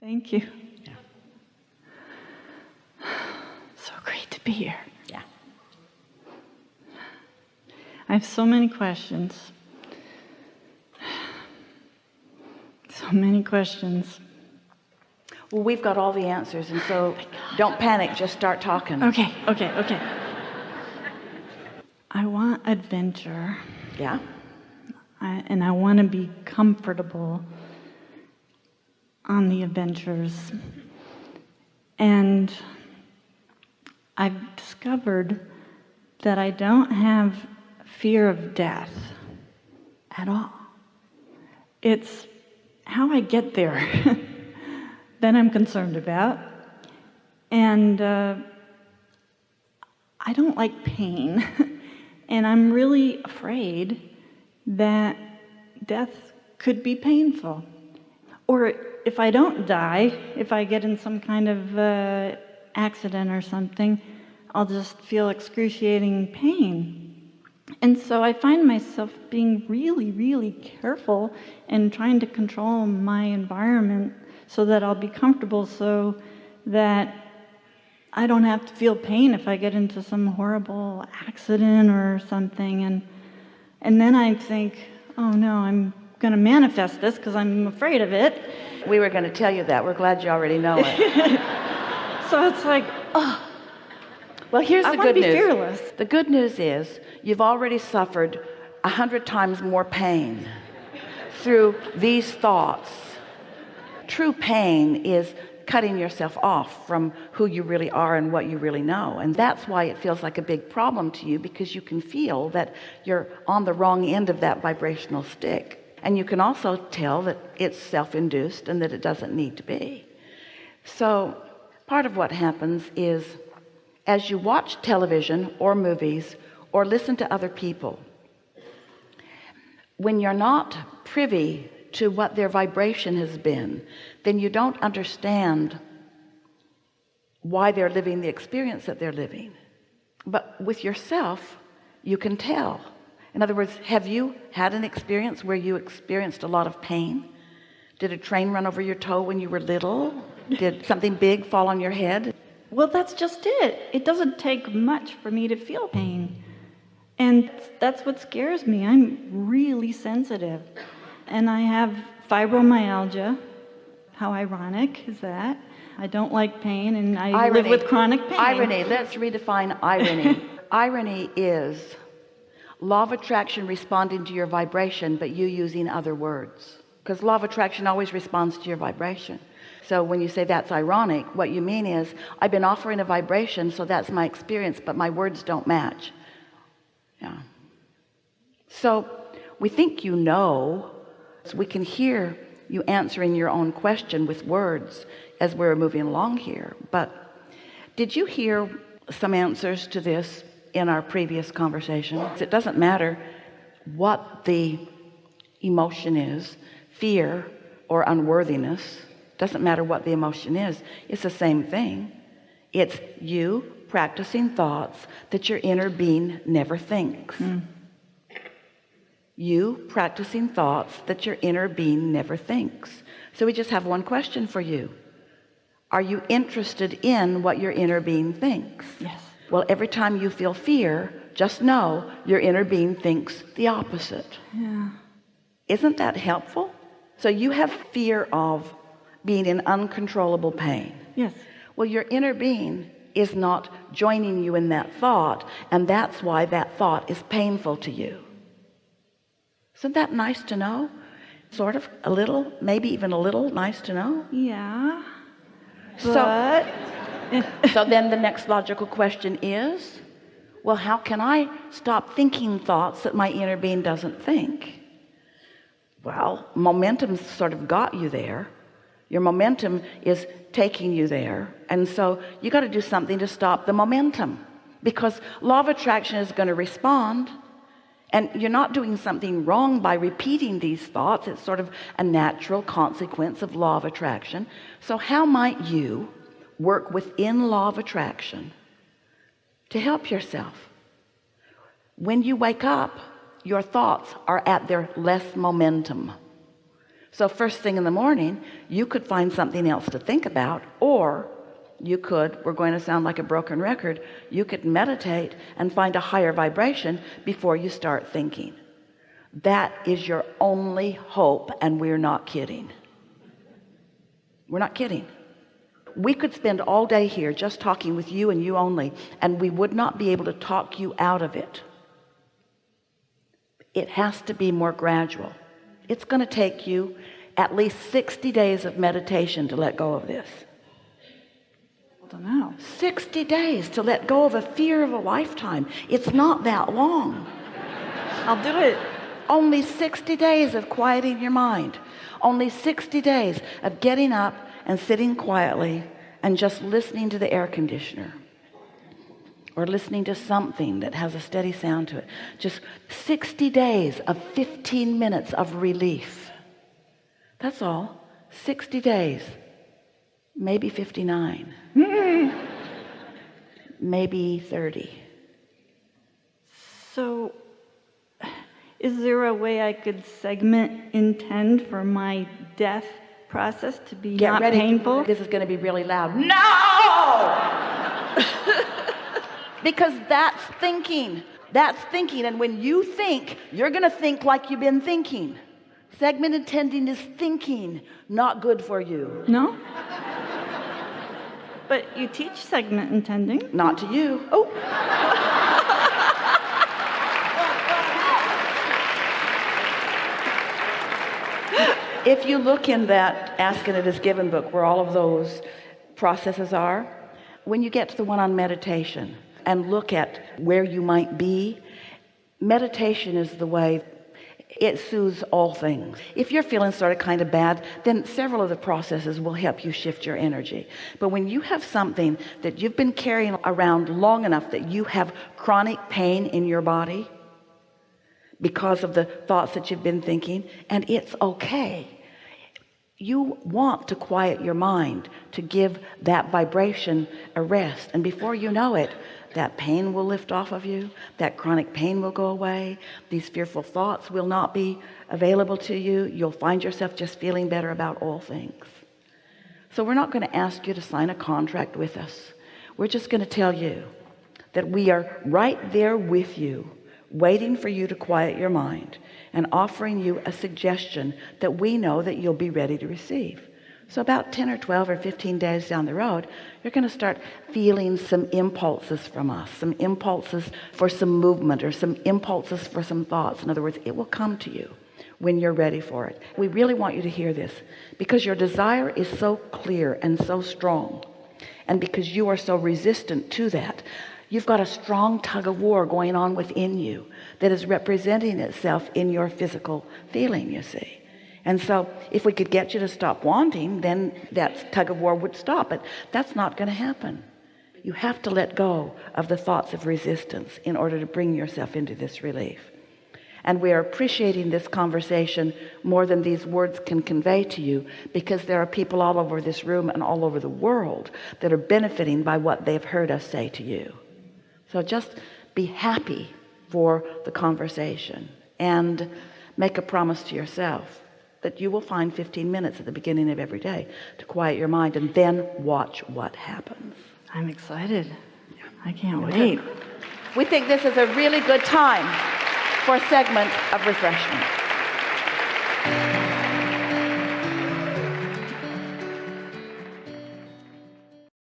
Thank you. So great to be here. Yeah. I have so many questions. So many questions. Well, we've got all the answers, and so oh don't panic. Just start talking. Okay, okay, okay. I want adventure, Yeah. I, and I want to be comfortable on the adventures. And I've discovered that I don't have fear of death at all. It's how I get there that I'm concerned about. And uh, I don't like pain. and I'm really afraid that death could be painful. Or if I don't die, if I get in some kind of uh, accident or something, I'll just feel excruciating pain. And so I find myself being really, really careful and trying to control my environment so that I'll be comfortable so that I don't have to feel pain if I get into some horrible accident or something. And, and then I think, oh no, I'm going to manifest this because I'm afraid of it. We were going to tell you that. We're glad you already know it. So it's like, oh, well, here's I the good be news. fearless. The good news is you've already suffered a hundred times more pain through these thoughts. True pain is cutting yourself off from who you really are and what you really know and that's why it feels like a big problem to you because you can feel that you're on the wrong end of that vibrational stick and you can also tell that it's self-induced and that it doesn't need to be. So part of what happens is as you watch television or movies or listen to other people when you're not privy to what their vibration has been then you don't understand why they're living the experience that they're living. But with yourself you can tell in other words have you had an experience where you experienced a lot of pain did a train run over your toe when you were little did something big fall on your head well, that's just it. It doesn't take much for me to feel pain. And that's what scares me. I'm really sensitive. And I have fibromyalgia. How ironic is that? I don't like pain and I live with chronic pain. irony let's redefine irony irony is law of attraction responding to your vibration but you using other words. Because law of attraction always responds to your vibration. So when you say that's ironic what you mean is I've been offering a vibration so that's my experience but my words don't match. Yeah. So we think you know. So we can hear you answering your own question with words as we're moving along here. But did you hear some answers to this in our previous conversations. It doesn't matter what the emotion is fear or unworthiness doesn't matter what the emotion is it's the same thing. It's you practicing thoughts that your inner being never thinks. Hmm. You practicing thoughts that your inner being never thinks. So we just have one question for you. Are you interested in what your inner being thinks? Yes. Well every time you feel fear just know your inner being thinks the opposite Yeah. isn't that helpful so you have fear of being in uncontrollable pain Yes. well your inner being is not joining you in that thought and that's why that thought is painful to you isn't that nice to know sort of a little maybe even a little nice to know Yeah. so But so then the next logical question is well how can I stop thinking thoughts that my inner being doesn't think? Well momentum sort of got you there. Your momentum is taking you there. And so you got to do something to stop the momentum because law of attraction is going to respond. And you're not doing something wrong by repeating these thoughts. It's sort of a natural consequence of law of attraction. So how might you work within law of attraction to help yourself. When you wake up your thoughts are at their less momentum. So first thing in the morning you could find something else to think about or you could we're going to sound like a broken record you could meditate and find a higher vibration before you start thinking. That is your only hope and we're not kidding. We're not kidding we could spend all day here just talking with you and you only and we would not be able to talk you out of it. It has to be more gradual. It's going to take you at least 60 days of meditation to let go of this. I don't know. 60 days to let go of a fear of a lifetime. It's not that long. I'll do it. only 60 days of quieting your mind. Only 60 days of getting up and sitting quietly and just listening to the air conditioner or listening to something that has a steady sound to it. Just 60 days of 15 minutes of relief. That's all. 60 days. Maybe 59 maybe 30 So, is there a way I could segment intend for my death process to be get not ready. painful? this is going to be really loud. No! Because that's thinking. That's thinking. And when you think you're gonna think like you've been thinking. Segment intending is thinking not good for you. No? But you teach segment intending. not to you. Oh if you look in that Ask and It Is Given book where all of those processes are when you get to the one on meditation and look at where you might be meditation is the way it soothes all things. If you're feeling sort of kind of bad then several of the processes will help you shift your energy. But when you have something that you've been carrying around long enough that you have chronic pain in your body because of the thoughts that you've been thinking and it's okay you want to quiet your mind to give that vibration a rest. And before you know it that pain will lift off of you that chronic pain will go away these fearful thoughts will not be available to you you'll find yourself just feeling better about all things. So we're not going to ask you to sign a contract with us. We're just going to tell you that we are right there with you waiting for you to quiet your mind and offering you a suggestion that we know that you'll be ready to receive. So about 10 or 12 or 15 days down the road you're going to start feeling some impulses from us some impulses for some movement or some impulses for some thoughts. In other words it will come to you when you're ready for it. We really want you to hear this because your desire is so clear and so strong and because you are so resistant to that you've got a strong tug of war going on within you that is representing itself in your physical feeling you see. And so if we could get you to stop wanting then that tug of war would stop but that's not going to happen. You have to let go of the thoughts of resistance in order to bring yourself into this relief. And we are appreciating this conversation more than these words can convey to you because there are people all over this room and all over the world that are benefiting by what they've heard us say to you so just be happy for the conversation and make a promise to yourself that you will find 15 minutes at the beginning of every day to quiet your mind and then watch what happens I'm excited. I can't wait. we think this is a really good time for a segment of refreshment